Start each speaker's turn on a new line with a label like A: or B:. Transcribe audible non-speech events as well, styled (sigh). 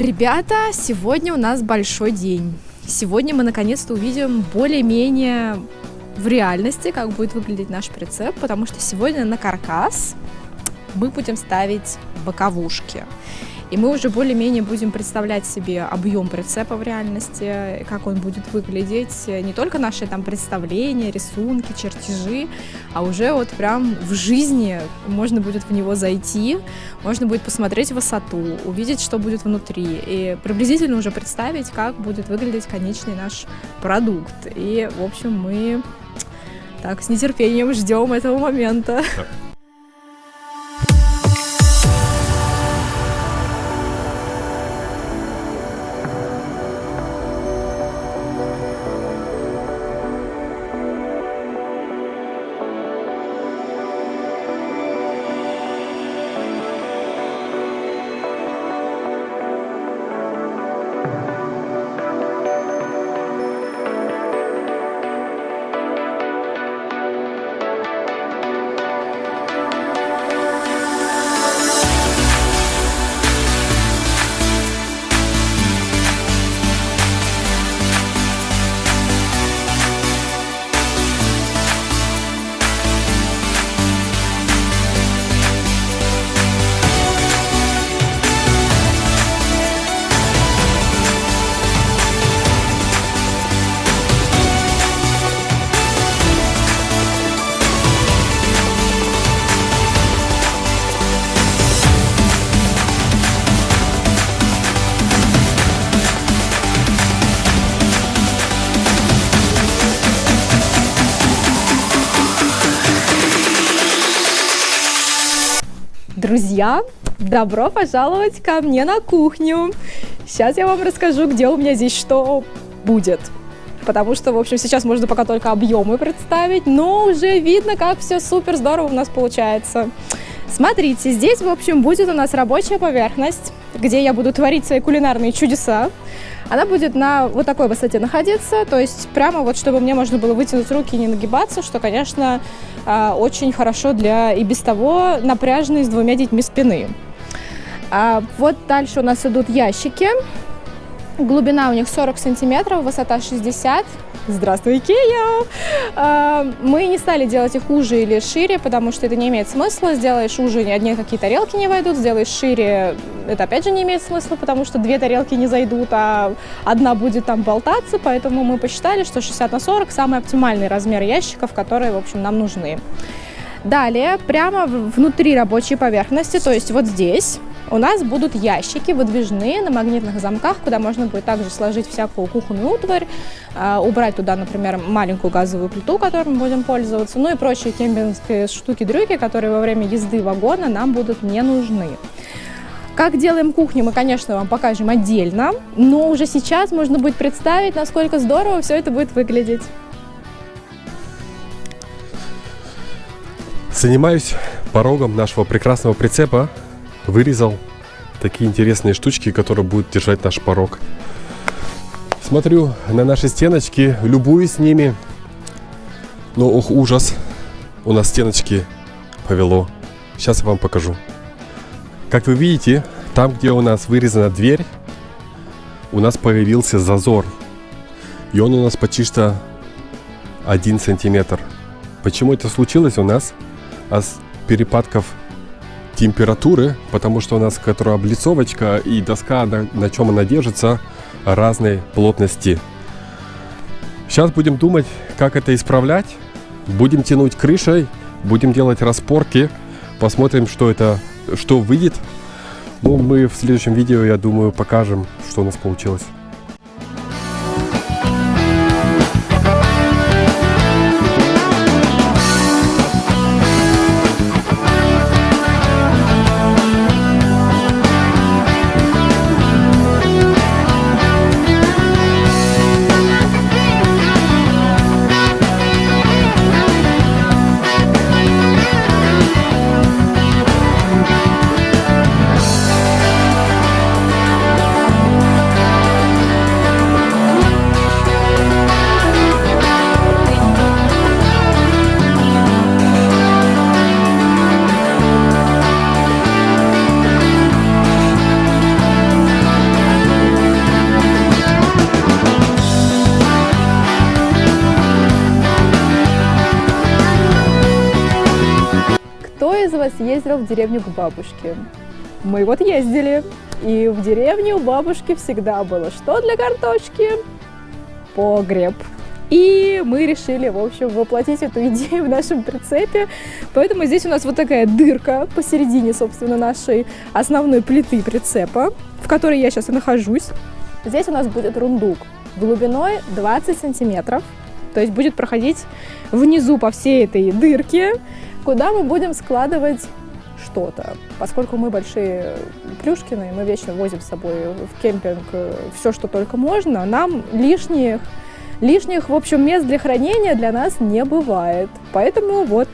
A: Ребята, сегодня у нас большой день. Сегодня мы наконец-то увидим более-менее в реальности, как будет выглядеть наш прицеп, потому что сегодня на каркас мы будем ставить боковушки. И мы уже более-менее будем представлять себе объем прицепа в реальности, как он будет выглядеть, не только наши там представления, рисунки, чертежи, а уже вот прям в жизни можно будет в него зайти, можно будет посмотреть высоту, увидеть, что будет внутри, и приблизительно уже представить, как будет выглядеть конечный наш продукт. И, в общем, мы так с нетерпением ждем этого момента. Друзья, добро пожаловать ко мне на кухню. Сейчас я вам расскажу, где у меня здесь что будет. Потому что, в общем, сейчас можно пока только объемы представить, но уже видно, как все супер здорово у нас получается. Смотрите, здесь, в общем, будет у нас рабочая поверхность, где я буду творить свои кулинарные чудеса. Она будет на вот такой высоте находиться, то есть прямо вот, чтобы мне можно было вытянуть руки и не нагибаться, что, конечно, а, очень хорошо для и без того напряженной с двумя детьми спины. А вот дальше у нас идут ящики. Глубина у них 40 сантиметров, высота 60 Здравствуй, Икея! А, мы не стали делать их уже или шире, потому что это не имеет смысла. Сделаешь уже, ни одни какие тарелки не войдут. Сделаешь шире, это опять же не имеет смысла, потому что две тарелки не зайдут, а одна будет там болтаться. Поэтому мы посчитали, что 60 на 40 самый оптимальный размер ящиков, которые, в общем, нам нужны. Далее, прямо внутри рабочей поверхности, то есть вот здесь, у нас будут ящики выдвижные на магнитных замках, куда можно будет также сложить всякую кухонную утварь, а, убрать туда, например, маленькую газовую плиту, которой мы будем пользоваться, ну и прочие кемпингские штуки-дрюки, которые во время езды вагона нам будут не нужны. Как делаем кухню, мы, конечно, вам покажем отдельно, но уже сейчас можно будет представить, насколько здорово все это будет выглядеть.
B: Занимаюсь порогом нашего прекрасного прицепа. Вырезал такие интересные штучки, которые будут держать наш порог. Смотрю на наши стеночки, любуюсь ними. Но, ох, ужас. У нас стеночки повело. Сейчас я вам покажу. Как вы видите, там, где у нас вырезана дверь, у нас появился зазор. И он у нас почти что 1 сантиметр. Почему это случилось у нас? а с перепадков температуры, потому что у нас которая облицовочка и доска, на, на чем она держится, разной плотности. Сейчас будем думать, как это исправлять. Будем тянуть крышей, будем делать распорки, посмотрим, что это, что выйдет. Ну, мы в следующем видео, я думаю, покажем, что у нас получилось.
A: Из вас ездил в деревню к бабушке? Мы вот ездили. И в деревне у бабушки всегда было что для картошки? Погреб. И мы решили, в общем, воплотить эту (laughs) идею в нашем прицепе. Поэтому здесь у нас вот такая дырка посередине, собственно, нашей основной плиты прицепа, в которой я сейчас и нахожусь. Здесь у нас будет рундук глубиной 20 сантиметров. То есть будет проходить внизу по всей этой дырке, куда мы будем складывать что-то. Поскольку мы большие плюшкины, мы вечно возим с собой в кемпинг все, что только можно, нам лишних, лишних, в общем, мест для хранения для нас не бывает. Поэтому вот